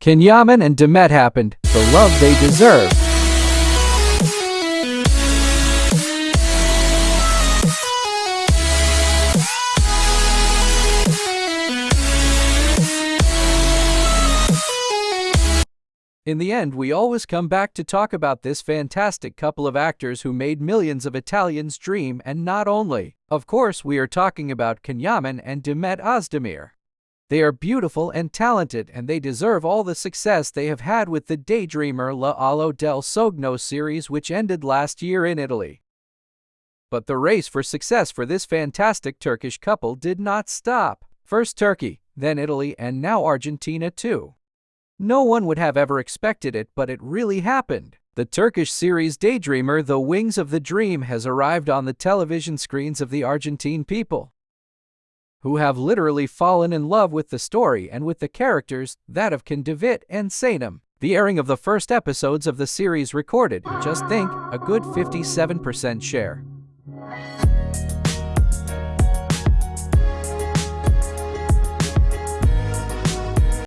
Can Yaman and Demet happened, the love they deserve. In the end, we always come back to talk about this fantastic couple of actors who made millions of Italians dream and not only. Of course, we are talking about Can Yaman and Demet Özdemir. They are beautiful and talented and they deserve all the success they have had with the Daydreamer Le Ali del Sogno series which ended last year in Italy. But the race for success for this fantastic Turkish couple did not stop. First Turkey, then Italy, and now Argentina too. No one would have ever expected it, but it really happened. The Turkish series Daydreamer The Wings of the Dream has arrived on the television screens of the Argentine people, who have literally fallen in love with the story and with the characters, that of Can Divit and Sanem. The airing of the first episodes of the series recorded, just think, a good 57% share.